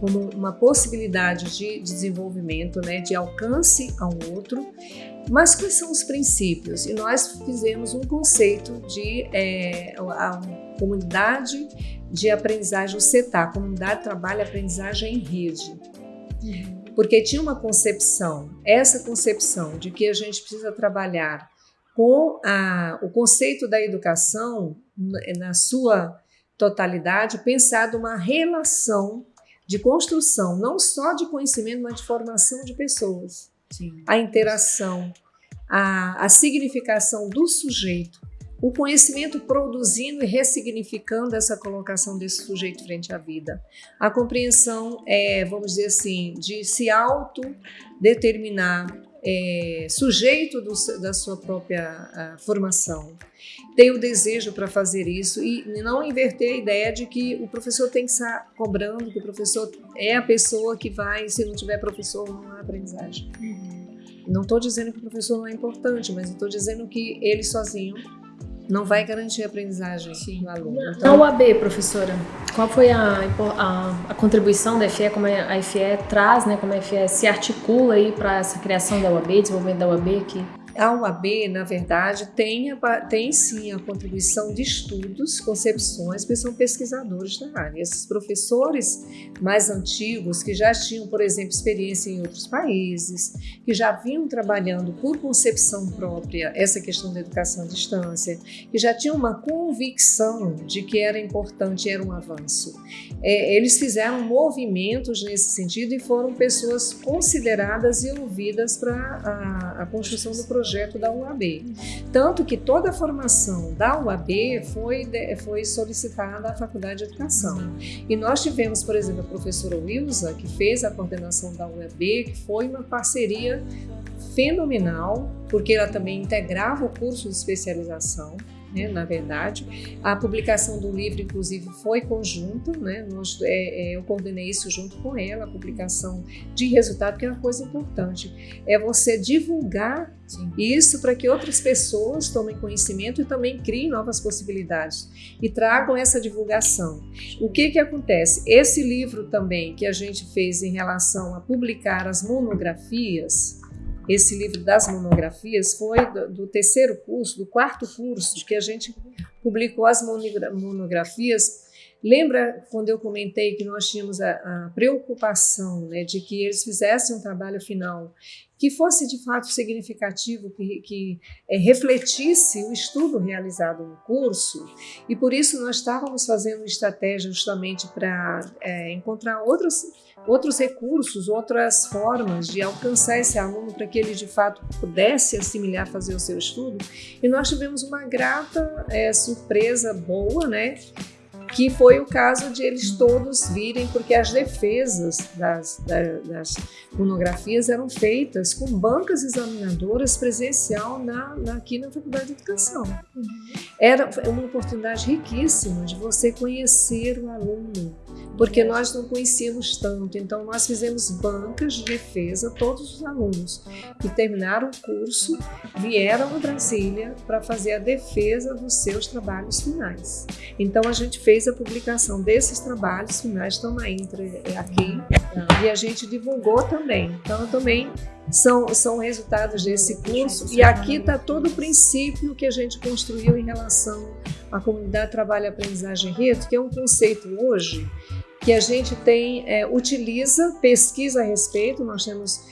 como uma possibilidade de desenvolvimento, né? de alcance ao outro, mas quais são os princípios? E nós fizemos um conceito de é, a, comunidade de aprendizagem, o CETA, Comunidade de Trabalho Aprendizagem em Rede. Porque tinha uma concepção, essa concepção de que a gente precisa trabalhar com a, o conceito da educação na sua totalidade, pensado uma relação de construção, não só de conhecimento, mas de formação de pessoas. Sim. A interação, a, a significação do sujeito, o conhecimento produzindo e ressignificando essa colocação desse sujeito frente à vida. A compreensão, é, vamos dizer assim, de se autodeterminar é, sujeito do, da sua própria formação. Tem o desejo para fazer isso e não inverter a ideia de que o professor tem que estar cobrando, que o professor é a pessoa que vai, se não tiver professor, não há aprendizagem. Uhum. Não estou dizendo que o professor não é importante, mas estou dizendo que ele sozinho não vai garantir a aprendizagem Sim. do aluno. Então, Na UAB, professora, qual foi a, a, a, contribuição da FE, como a FE traz, né, como a FE se articula aí para essa criação da UAB, desenvolvimento da UAB aqui? A UAB, na verdade, tem, tem sim a contribuição de estudos, concepções, porque são pesquisadores da área. Esses professores mais antigos, que já tinham, por exemplo, experiência em outros países, que já vinham trabalhando por concepção própria essa questão da educação à distância, que já tinham uma convicção de que era importante, era um avanço. É, eles fizeram movimentos nesse sentido e foram pessoas consideradas e ouvidas para a, a construção do projeto projeto da UAB. Tanto que toda a formação da UAB foi, foi solicitada à Faculdade de Educação. E nós tivemos, por exemplo, a professora Wilza, que fez a coordenação da UAB, que foi uma parceria fenomenal, porque ela também integrava o curso de especialização né, na verdade. A publicação do livro, inclusive, foi conjunta, né, nós, é, é, eu coordenei isso junto com ela, a publicação de resultado, que é uma coisa importante, é você divulgar Sim. isso para que outras pessoas tomem conhecimento e também criem novas possibilidades e tragam essa divulgação. O que, que acontece? Esse livro também que a gente fez em relação a publicar as monografias, esse livro das monografias foi do, do terceiro curso, do quarto curso, que a gente publicou as monografias. Lembra quando eu comentei que nós tínhamos a, a preocupação né, de que eles fizessem um trabalho final que fosse de fato significativo, que, que é, refletisse o estudo realizado no curso, e por isso nós estávamos fazendo estratégia justamente para é, encontrar outros, outros recursos, outras formas de alcançar esse aluno para que ele de fato pudesse assimilar, fazer o seu estudo, e nós tivemos uma grata é, surpresa boa, né? que foi o caso de eles todos virem, porque as defesas das, das, monografias eram feitas com bancas examinadoras presencial na, na, aqui na Faculdade de Educação. Era uma oportunidade riquíssima de você conhecer o aluno, porque nós não conhecíamos tanto. Então, nós fizemos bancas de defesa, todos os alunos que terminaram o curso vieram a Brasília para fazer a defesa dos seus trabalhos finais. Então, a gente fez a publicação desses trabalhos finais, estão na Intra é aqui, e a gente divulgou também. Então, também são, são resultados desse curso, e aqui está todo o princípio que a gente construiu em relação à comunidade trabalho-aprendizagem rede, que é um conceito hoje que a gente tem, é, utiliza, pesquisa a respeito, nós temos,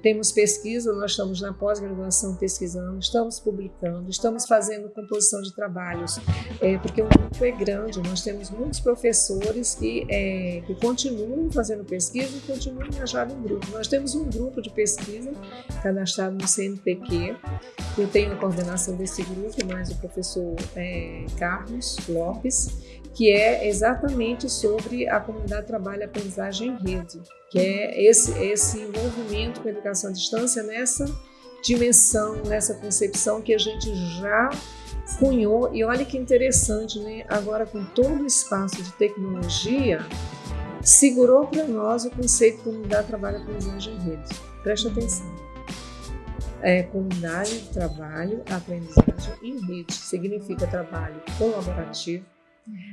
temos pesquisa, nós estamos na pós-graduação pesquisando, estamos publicando, estamos fazendo composição de trabalhos, é, porque o grupo é grande, nós temos muitos professores que, é, que continuam fazendo pesquisa e continuam engajados em grupo. Nós temos um grupo de pesquisa cadastrado no CNPq, eu tenho a coordenação desse grupo, mais o professor é, Carlos Lopes, que é exatamente sobre a comunidade trabalho aprendizagem em rede, que é esse, esse envolvimento com a educação à distância nessa dimensão, nessa concepção que a gente já cunhou. E olha que interessante, né? agora com todo o espaço de tecnologia, segurou para nós o conceito de comunidade trabalho aprendizagem em rede. Preste atenção. É, comunidade de trabalho, aprendizagem em rede significa trabalho colaborativo,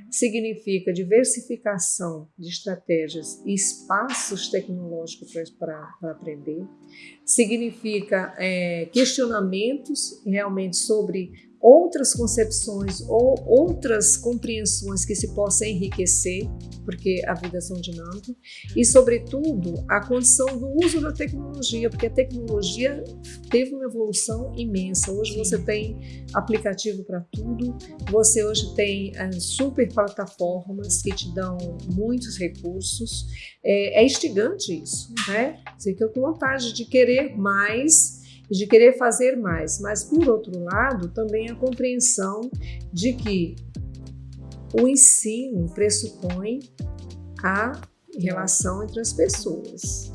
significa diversificação de estratégias e espaços tecnológicos para aprender, significa é, questionamentos realmente sobre outras concepções ou outras compreensões que se possam enriquecer, porque a vida é são dinâmica, e, sobretudo, a condição do uso da tecnologia, porque a tecnologia teve uma evolução imensa. Hoje Sim. você tem aplicativo para tudo, você hoje tem é, super plataformas que te dão muitos recursos. É, é instigante isso, né? Você fica com vontade de querer mais de querer fazer mais, mas por outro lado, também a compreensão de que o ensino pressupõe a relação entre as pessoas.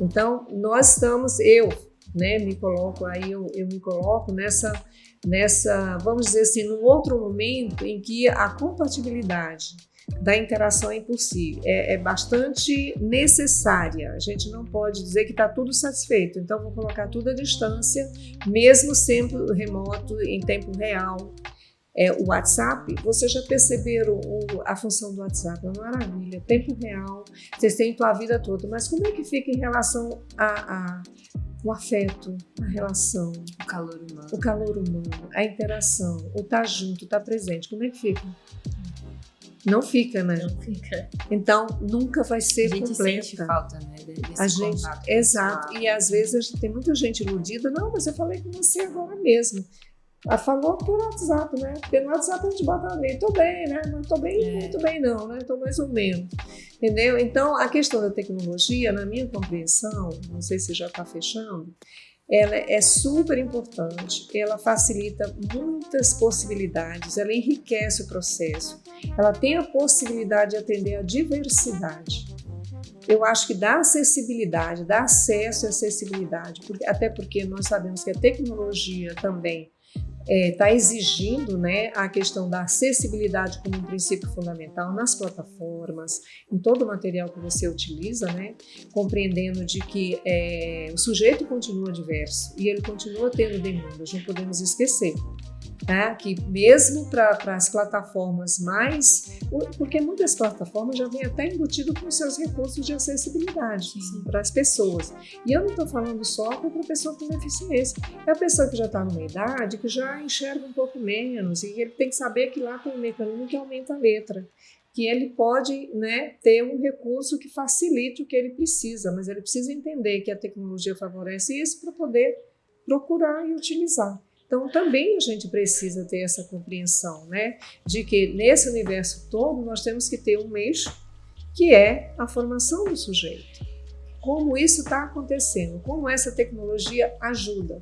Então, nós estamos, eu, né, me coloco aí, eu, eu me coloco nessa, nessa, vamos dizer assim, num outro momento em que a compatibilidade da interação é impossível, é, é bastante necessária. A gente não pode dizer que está tudo satisfeito, então vou colocar tudo à distância, mesmo sendo remoto, em tempo real. É, o WhatsApp, vocês já perceberam o, a função do WhatsApp? É uma maravilha, tempo real, vocês têm a vida toda, mas como é que fica em relação a, a o afeto, a relação, o calor humano, o calor humano, a interação, o estar tá junto, estar tá presente, como é que fica? Não fica, né? Não fica. Então, nunca vai ser completa. A gente completa. sente falta, né? Desse a gente, exato. E às vezes tem muita gente iludida. Não, mas eu falei com você agora mesmo. Ela falou por WhatsApp, né? Porque no WhatsApp a gente bota ali, tô bem, né? Não tô bem, é. muito bem não, né? Tô mais ou menos. Entendeu? Então, a questão da tecnologia, na minha compreensão, não sei se já está fechando, ela é super importante, ela facilita muitas possibilidades, ela enriquece o processo, ela tem a possibilidade de atender a diversidade. Eu acho que dá acessibilidade, dá acesso e acessibilidade, até porque nós sabemos que a tecnologia também está é, tá exigindo né, a questão da acessibilidade como um princípio fundamental nas plataformas, em todo o material que você utiliza, né, compreendendo de que é, o sujeito continua diverso e ele continua tendo demandas, não podemos esquecer né? que mesmo para as plataformas mais, porque muitas plataformas já vêm até embutido com seus recursos de acessibilidade para as pessoas. E eu não estou falando só para a pessoa com deficiência, é a pessoa que já está numa idade que já enxerga um pouco menos e ele tem que saber que lá tem um mecanismo que aumenta a letra que ele pode né, ter um recurso que facilite o que ele precisa, mas ele precisa entender que a tecnologia favorece isso para poder procurar e utilizar. Então, também a gente precisa ter essa compreensão, né? De que nesse universo todo nós temos que ter um eixo que é a formação do sujeito. Como isso está acontecendo, como essa tecnologia ajuda.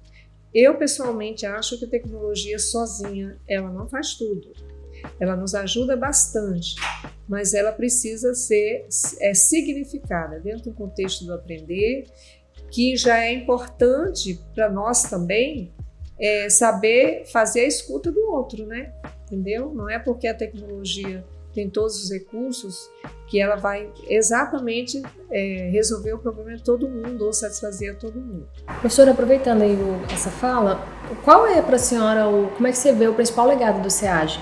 Eu, pessoalmente, acho que a tecnologia sozinha, ela não faz tudo. Ela nos ajuda bastante, mas ela precisa ser é, significada dentro do contexto do aprender, que já é importante para nós também é, saber fazer a escuta do outro, né? Entendeu? Não é porque a tecnologia tem todos os recursos que ela vai exatamente é, resolver o problema de todo mundo ou satisfazer a todo mundo. Professora, aproveitando aí o, essa fala, qual é para a senhora, o, como é que você vê o principal legado do SEAG?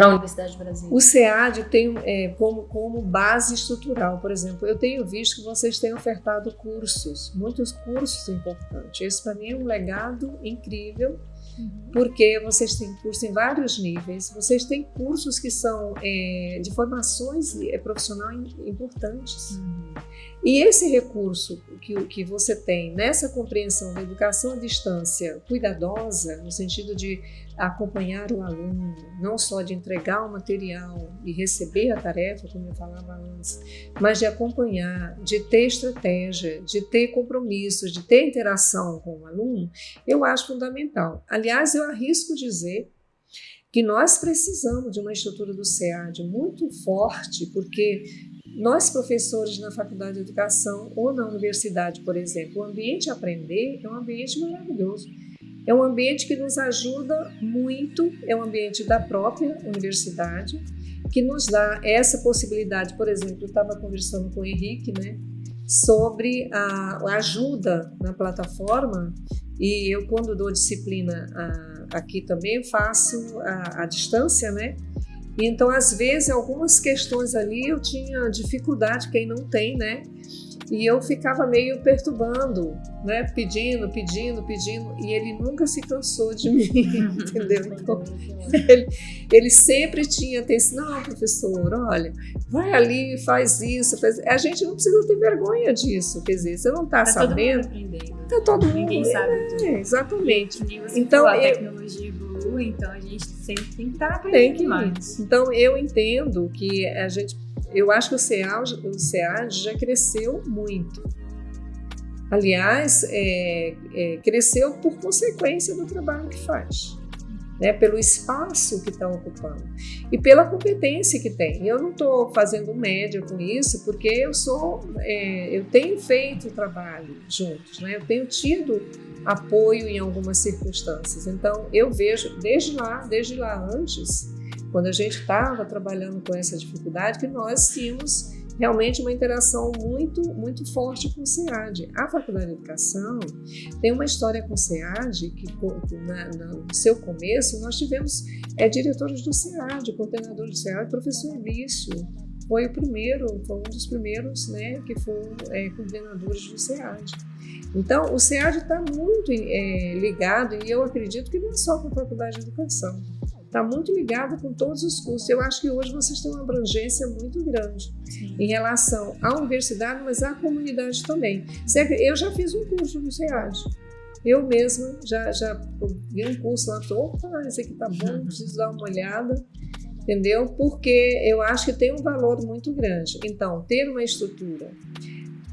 Para a Universidade de Brasília? O SEAD tem é, como, como base estrutural, por exemplo, eu tenho visto que vocês têm ofertado cursos, muitos cursos importantes. Esse para mim é um legado incrível, uhum. porque vocês têm curso em vários níveis, vocês têm cursos que são é, de formações é, profissional importantes. Uhum. E esse recurso que, que você tem nessa compreensão da educação à distância cuidadosa, no sentido de acompanhar o aluno, não só de entregar o material e receber a tarefa, como eu falava antes, mas de acompanhar, de ter estratégia, de ter compromissos, de ter interação com o aluno, eu acho fundamental. Aliás, eu arrisco dizer que nós precisamos de uma estrutura do SEAD muito forte, porque nós, professores na Faculdade de Educação ou na universidade, por exemplo, o ambiente aprender é um ambiente maravilhoso. É um ambiente que nos ajuda muito, é um ambiente da própria universidade, que nos dá essa possibilidade. Por exemplo, eu estava conversando com o Henrique, né, sobre a ajuda na plataforma, e eu, quando dou disciplina a, aqui também, faço a, a distância, né? Então, às vezes, algumas questões ali eu tinha dificuldade, quem não tem, né? E eu ficava meio perturbando, né? pedindo, pedindo, pedindo, e ele nunca se cansou de mim, entendeu? Então, ele, ele sempre tinha atenção, não, professor, olha, vai ali, faz isso, faz... a gente não precisa ter vergonha disso, quer dizer, você não está tá sabendo, está todo mundo, Ninguém sabe é, tudo. exatamente. Então, a tecnologia então a gente sempre tem que estar aprendendo mais. Então, eu entendo que a gente eu acho que o SEAD, o já cresceu muito. Aliás, é, é, cresceu por consequência do trabalho que faz, né? pelo espaço que está ocupando e pela competência que tem. Eu não estou fazendo média com isso, porque eu sou, é, eu tenho feito trabalho juntos, né? eu tenho tido apoio em algumas circunstâncias. Então, eu vejo desde lá, desde lá antes, quando a gente estava trabalhando com essa dificuldade, que nós tínhamos realmente uma interação muito, muito forte com o SEAD. A Faculdade de Educação tem uma história com o SEAD que na, na, no seu começo nós tivemos é, diretores do SEAD, coordenador do SEAD, professor Elício, foi o primeiro, foi um dos primeiros né, que foram é, coordenadores do SEAD. Então, o SEAD está muito é, ligado, e eu acredito que não é só com a Faculdade de Educação, está muito ligado com todos os cursos. Eu acho que hoje vocês têm uma abrangência muito grande Sim. em relação à universidade, mas à comunidade também. Eu já fiz um curso no SEAD. Eu mesma já, já vi um curso lá, opa, esse aqui tá bom, preciso dar uma olhada, entendeu? Porque eu acho que tem um valor muito grande. Então, ter uma estrutura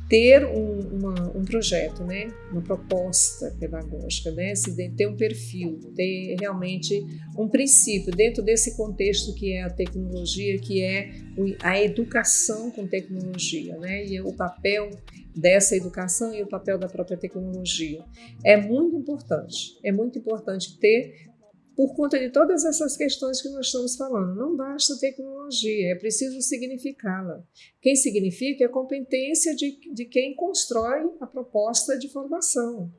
ter um, uma, um projeto, né? uma proposta pedagógica, né? Se ter um perfil, ter realmente um princípio dentro desse contexto que é a tecnologia, que é a educação com tecnologia, né? e o papel dessa educação e o papel da própria tecnologia. É muito importante, é muito importante ter por conta de todas essas questões que nós estamos falando. Não basta tecnologia, é preciso significá-la. Quem significa é a competência de, de quem constrói a proposta de formação.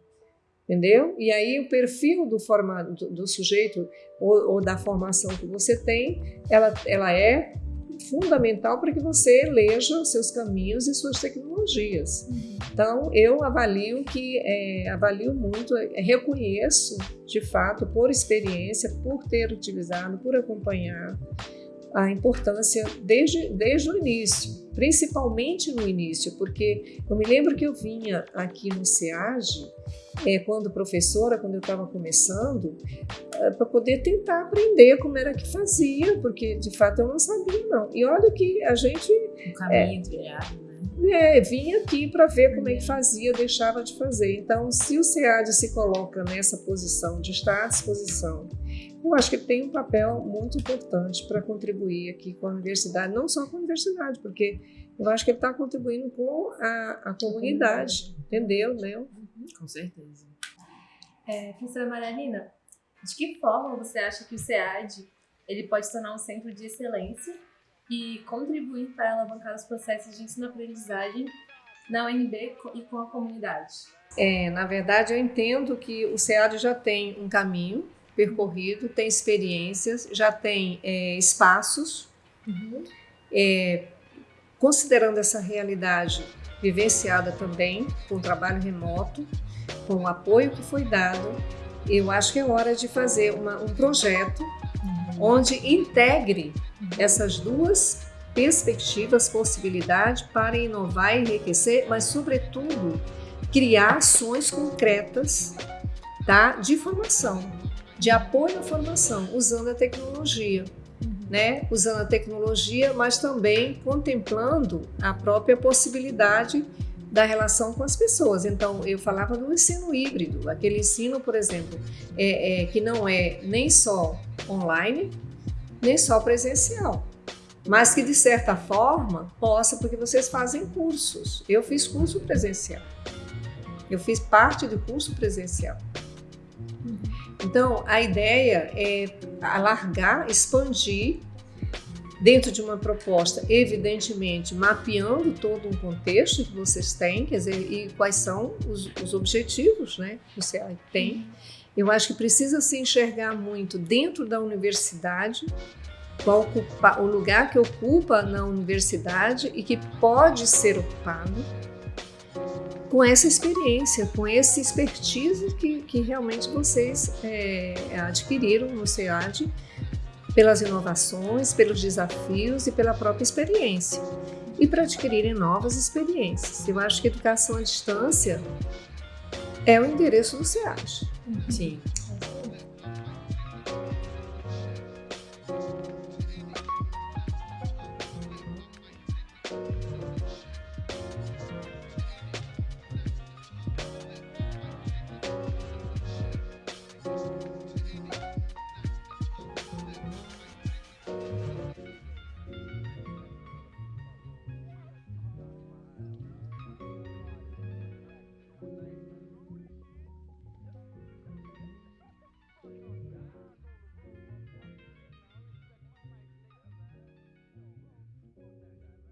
Entendeu? E aí o perfil do, forma, do, do sujeito ou, ou, da formação que você tem, ela, ela é fundamental para que você eleja os seus caminhos e suas tecnologias. Uhum. Então, eu avalio que é, avalio muito, é, reconheço de fato, por experiência, por ter utilizado, por acompanhar a importância desde, desde o início, principalmente no início, porque eu me lembro que eu vinha aqui no SEAG é, quando professora, quando eu estava começando, é, para poder tentar aprender como era que fazia, porque de fato eu não sabia não. E olha que a gente... O caminho é, trilhado, né? É, vinha aqui para ver como é que fazia, deixava de fazer. Então, se o SEAD se coloca nessa posição de estar à disposição, eu acho que ele tem um papel muito importante para contribuir aqui com a universidade, não só com a universidade, porque eu acho que ele está contribuindo com a, a comunidade, entendeu? Né? Com certeza. É, professora Marialina, de que forma você acha que o SEAD ele pode se tornar um centro de excelência e contribuir para alavancar os processos de ensino-aprendizagem na UNB e com a comunidade? É, na verdade, eu entendo que o SEAD já tem um caminho percorrido, tem experiências, já tem é, espaços. Uhum. É, considerando essa realidade vivenciada também com trabalho remoto, com o apoio que foi dado, eu acho que é hora de fazer uma, um projeto uhum. onde integre uhum. essas duas perspectivas, possibilidades para inovar e enriquecer, mas sobretudo criar ações concretas tá, de formação, de apoio à formação, usando a tecnologia né, usando a tecnologia, mas também contemplando a própria possibilidade da relação com as pessoas. Então, eu falava do ensino híbrido, aquele ensino, por exemplo, é, é, que não é nem só online, nem só presencial, mas que de certa forma possa, porque vocês fazem cursos. Eu fiz curso presencial, eu fiz parte do curso presencial. Então, a ideia é alargar, expandir dentro de uma proposta, evidentemente, mapeando todo um contexto que vocês têm, quer dizer, e quais são os, os objetivos né, que CEA tem. Eu acho que precisa se enxergar muito dentro da universidade, qual ocupa, o lugar que ocupa na universidade e que pode ser ocupado, com essa experiência, com esse expertise que, que realmente vocês é, adquiriram no SEAD pelas inovações, pelos desafios e pela própria experiência. E para adquirirem novas experiências. Eu acho que educação à distância é o endereço do SEAD. Sim.